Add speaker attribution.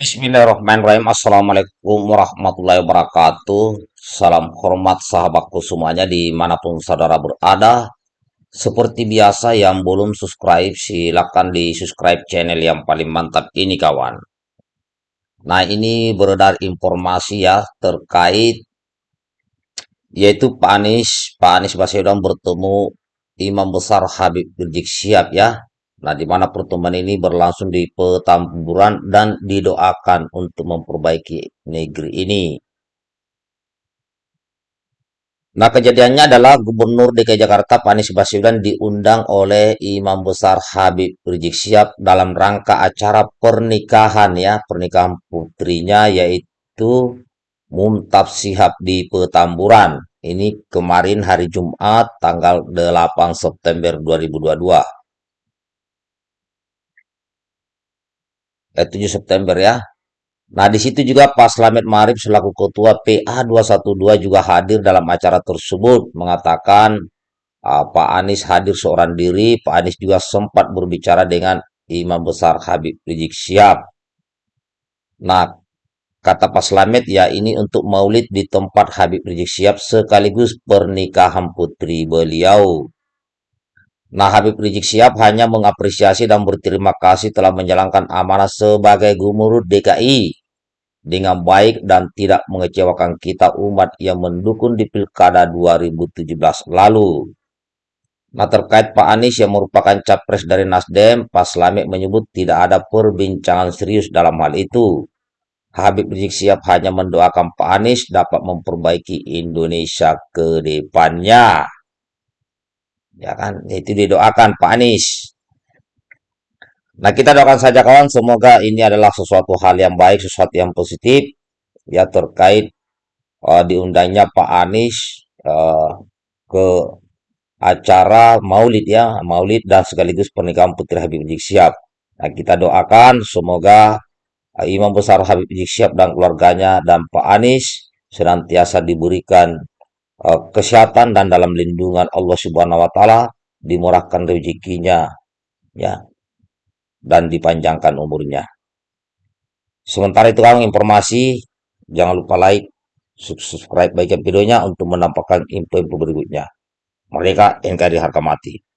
Speaker 1: Bismillahirrahmanirrahim. Assalamualaikum warahmatullahi wabarakatuh. Salam hormat sahabatku semuanya di mana pun saudara berada. Seperti biasa yang belum subscribe silakan di subscribe channel yang paling mantap ini kawan. Nah ini beredar informasi ya terkait yaitu Pak Anies, Pak Anies Baswedan bertemu Imam Besar Habib Rizik Syihab ya Nah, di mana pertemuan ini berlangsung di Petamburan dan didoakan untuk memperbaiki negeri ini. Nah, kejadiannya adalah Gubernur DKI Jakarta Pak Anies Baswedan diundang oleh Imam Besar Habib Rizik Syihab dalam rangka acara pernikahan ya, pernikahan putrinya yaitu Mumtab Syihab di Petamburan. Ini kemarin hari Jumat tanggal 8 September 2022. Eh, 7 September ya. Nah, di situ juga Pak Slamet Marif selaku Ketua PA 212 juga hadir dalam acara tersebut mengatakan uh, Pak Anies hadir seorang diri. Pak Anies juga sempat berbicara dengan Imam Besar Habib Rizik Syihab. Nah, kata Pak Slamet ya ini untuk maulid di tempat Habib Rizik Syihab sekaligus pernikahan putri beliau. Nah, Habib Rizik Syihab hanya mengapresiasi dan berterima kasih telah menjalankan amanah sebagai gubernur DKI dengan baik dan tidak mengecewakan kita umat yang mendukung di Pilkada 2017 lalu. Nah, terkait Pak Anies yang merupakan capres dari Nasdem, Pak Slamet menyebut tidak ada perbincangan serius dalam hal itu. Habib Rizik Syihab hanya mendoakan Pak Anies dapat memperbaiki Indonesia ke depannya ya kan? Itu didoakan Pak Anies nah kita doakan saja kawan. Semoga ini adalah sesuatu hal yang baik sesuatu yang positif ya terkait uh, diundangnya Pak Anies uh, ke acara maulid ya maulid dan sekaligus pernikahan Putri Habib Rizik Syihab. Nah kita doakan semoga uh, Imam Besar Habib Rizik Syihab dan keluarganya dan Pak Anies senantiasa diberikan kesehatan dan dalam lindungan Allah Subhanahu wa taala, dimurahkan rezekinya ya dan dipanjangkan umurnya. Sementara itu kan informasi jangan lupa like, subscribe bagian videonya untuk mendapatkan info-info berikutnya. Mereka NKRI harga mati.